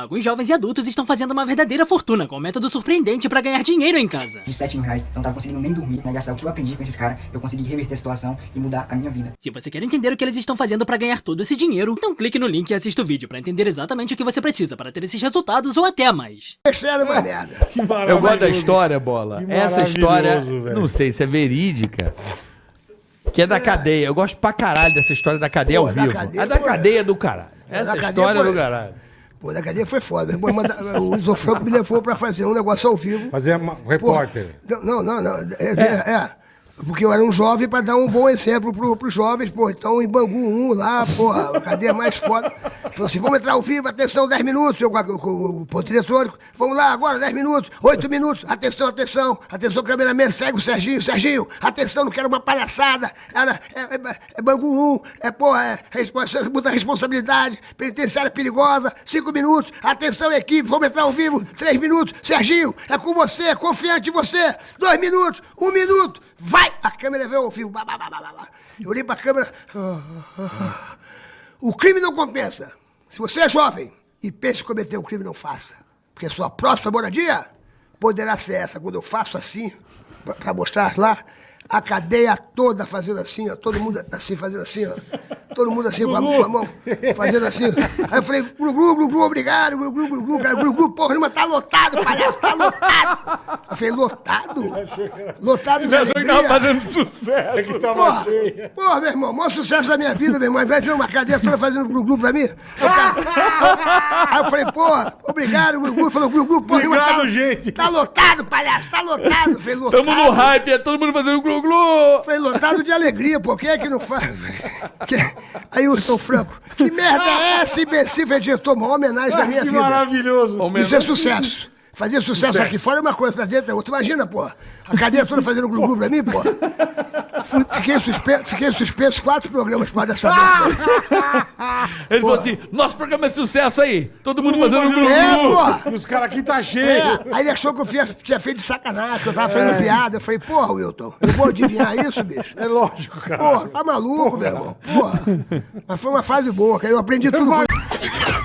Alguns jovens e adultos estão fazendo uma verdadeira fortuna com um método surpreendente pra ganhar dinheiro em casa. De 7 mil reais, eu não tava conseguindo nem dormir, né? Gastar o que eu aprendi com esses caras, eu consegui reverter a situação e mudar a minha vida. Se você quer entender o que eles estão fazendo pra ganhar todo esse dinheiro, então clique no link e assista o vídeo pra entender exatamente o que você precisa para ter esses resultados ou até mais. Sério, uma merda. Que Eu gosto da história, Bola. Essa história, velho. não sei se é verídica. Que é da cadeia. Eu gosto pra caralho dessa história da cadeia Pô, ao da vivo. cadeia a da cadeia é do caralho. da Essa cadeia história é foi- do caralho. Pô, da cadeia foi foda. Manda- O Isofranco me levou pra fazer um negócio ao vivo. Fazer uma- Pô, repórter. Não, não, não. É, é, é. Porque eu era um jovem pra dar um bom exemplo pro, pros jovens, pô. Então, em Bangu 1, lá, porra, a cadeia mais foda. Falou assim, vamos entrar ao vivo, atenção, 10 minutos. Eu com, o ponto eletrônico. Vamos lá, agora, 10 minutos, 8 minutos. Atenção, atenção. Atenção, cameraman, segue o Serginho. Serginho, atenção, não quero uma palhaçada. Era, é, é, é Bangu 1, é, porra, é, respo- muita responsabilidade. Penitenciária perigosa, 5 minutos. Atenção, equipe, vamos entrar ao vivo, 3 minutos. Serginho, é com você, confiante em você. 2 minutos, 1 um minuto. Vai! A câmera veio ao bah. Eu olhei câmera. ah, ah, ah. O crime não compensa. Se você é jovem e pensa em cometer um crime, não faça. Porque sua próxima moradia poderá ser essa. Quando eu faço assim, pra mostrar lá, a cadeia toda fazendo assim, ó. Todo mundo assim, fazendo assim, ó. Todo mundo assim, com a, com a mão, fazendo assim. Aí eu falei, glu, glu, glu, glu, obrigado, glu, glu, glu, glu, cara, glu, glu, porra, nenhuma, tá lotado, palhaço, tá lotado. Eu falei, lotado? Lotado de Achou que tava alegria. fazendo sucesso. É que tava Porra, cheia. porra, meu irmão, maior sucesso da minha vida, meu irmão. Ao invés de uma cadeia toda fazendo glu-glu pra mim. Aí, cara- aí eu falei, porra, obrigado, glu-glu. Falou, glu-glu, porra. Obrigado, tá, gente. Tá lotado, palhaço, tá lotado. Eu falei, lotado. Tamo no hype, é todo mundo fazendo glu-glu. Falei, lotado de alegria, pô. Quem é que não faz? Que- Aí o Hilton Franco, que merda é essa, imbecil? Diretor, maior homenagem da minha Que vida. maravilhoso. Isso é sucesso. Fazer sucesso aqui fora é uma coisa, pra dentro é outra. Imagina, pô. A cadeia toda fazendo glu-glu pra mim, pô. Fiquei suspenso, fiquei suspenso quatro programas por causa dessa merda. Ele falou assim: nosso programa é sucesso aí. Todo mundo fazendo glu-glu. É, pô. Os caras aqui tá cheio. É, aí ele achou que eu tinha, tinha feito de sacanagem, que eu tava fazendo piada. Eu falei, porra, Wilton, eu vou adivinhar isso, bicho? É lógico, cara. Porra, tá maluco, meu irmão. Porra. Mas foi uma fase boa, que aí eu aprendi tudo com